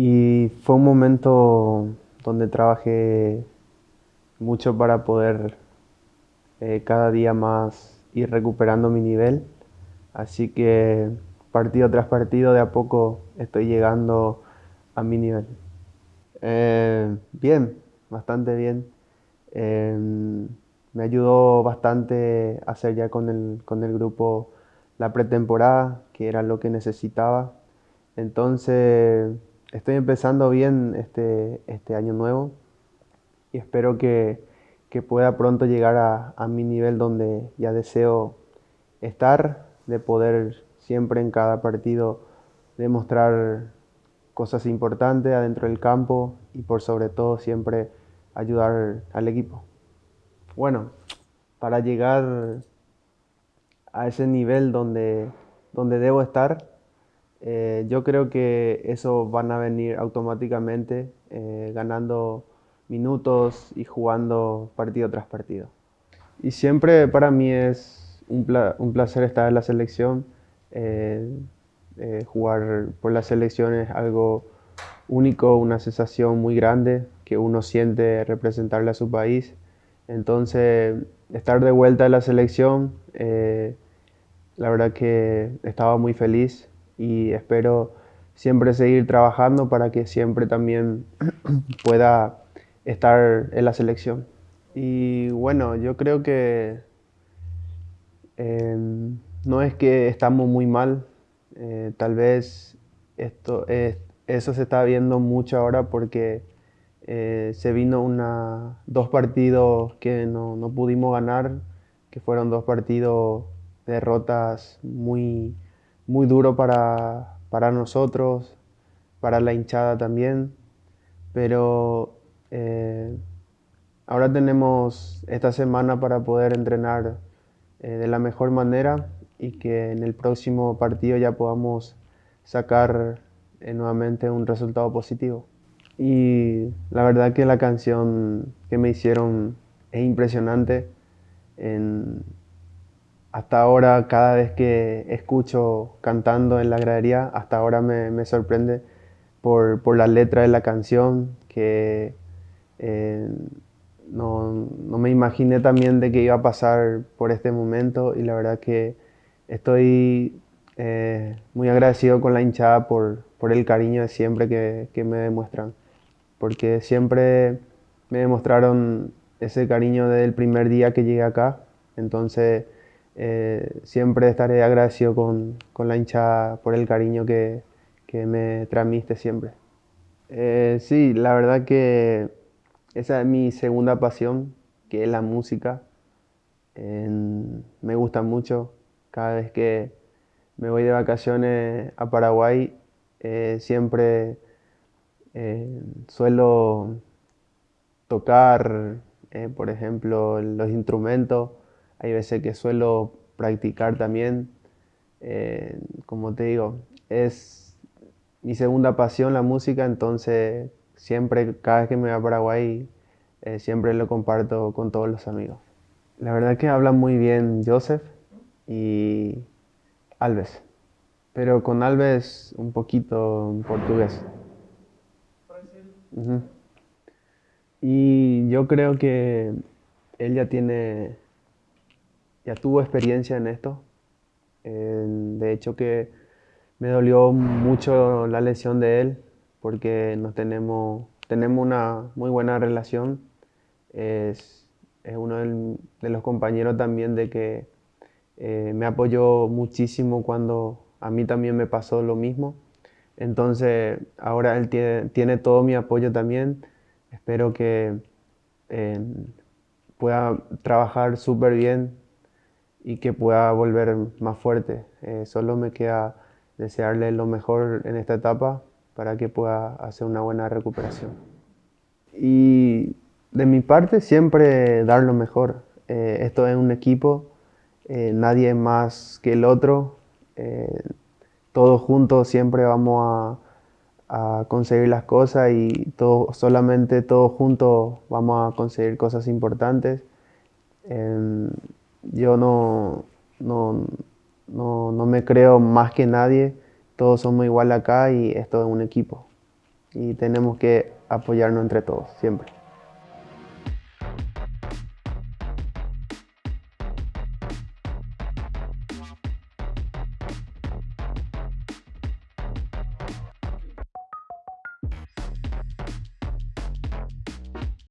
Y fue un momento donde trabajé mucho para poder eh, cada día más ir recuperando mi nivel. Así que partido tras partido de a poco estoy llegando a mi nivel. Eh, bien, bastante bien. Em, me ayudó bastante hacer ya con el, con el grupo la pretemporada, que era lo que necesitaba. Entonces, estoy empezando bien este, este año nuevo y espero que, que pueda pronto llegar a, a, mi nivel donde ya deseo estar, de poder siempre en cada partido demostrar cosas importantes adentro del campo y por sobre todo siempre ayudar al equipo. Bueno, para llegar a ese nivel donde, donde debo estar, eh, yo creo que eso van a venir automáticamente eh, ganando minutos y jugando partido tras partido. Y siempre para mí es un, pla un placer estar en la selección. Eh, eh, jugar por la selección es algo único, una sensación muy grande que uno siente representarle a su país. Entonces, estar de vuelta en la selección, eh, la verdad que estaba muy feliz y espero siempre seguir trabajando para que siempre también pueda estar en la selección. Y bueno, yo creo que eh, no es que estamos muy mal, eh, tal vez esto, eso se está viendo mucho ahora porque eh, se vino una, dos partidos que no, no pudimos ganar, que fueron dos partidos derrotas muy, muy duros para, para nosotros, para la hinchada también, pero eh, ahora tenemos esta semana para poder entrenar eh, de la mejor manera y que en el próximo partido ya podamos sacar eh, nuevamente un resultado positivo. Y la verdad que la canción que me hicieron es impresionante. En, hasta ahora, cada vez que escucho cantando en la gradería, hasta ahora me, me sorprende por, por, la letra de la canción, que eh, no, no, me imaginé también de que iba a pasar por este momento y la verdad que estoy eh, muy agradecido con la hinchada por, por el cariño de siempre que, que, me demuestran, porque siempre me demostraron ese cariño desde el primer día que llegué acá, entonces eh, siempre estaré agradecido con, con, la hinchada por el cariño que, que me transmite siempre. Eh, sí, la verdad que esa es mi segunda pasión, que es la música. Me gusta mucho. Cada vez que me voy de vacaciones a Paraguay, eh, siempre suelo tocar, por ejemplo, los instrumentos. Hay veces que suelo practicar también. Eh, como te digo, es mi segunda pasión la música, entonces siempre, cada vez que me voy a Paraguay, eh, siempre lo comparto con todos los amigos. La verdad que habla muy bien Joseph y Alves, pero con Alves un poquito en portugués. Uh -huh. Y yo creo que él ya tiene, ya tuvo experiencia en esto. Eh, de hecho que me dolió mucho la lesión de él porque nos tenemos, tenemos una muy buena relación. Es, es uno de los compañeros también de que eh, me apoyó muchísimo cuando a mí también me pasó lo mismo. Entonces ahora él tiene, tiene todo mi apoyo también. Espero que eh, pueda trabajar súper bien y que pueda volver más fuerte. Eh, solo me queda desearle lo mejor en esta etapa para que pueda hacer una buena recuperación. Y de mi parte siempre dar lo mejor. Eh, esto es un equipo, eh, nadie más que el otro. Eh, todos juntos siempre vamos a, a, conseguir las cosas y todo, solamente todos juntos vamos a conseguir cosas importantes. Yo no, no, no, no me creo más que nadie todos somos igual acá y esto es un equipo. y tenemos que apoyarnos entre todos, siempre.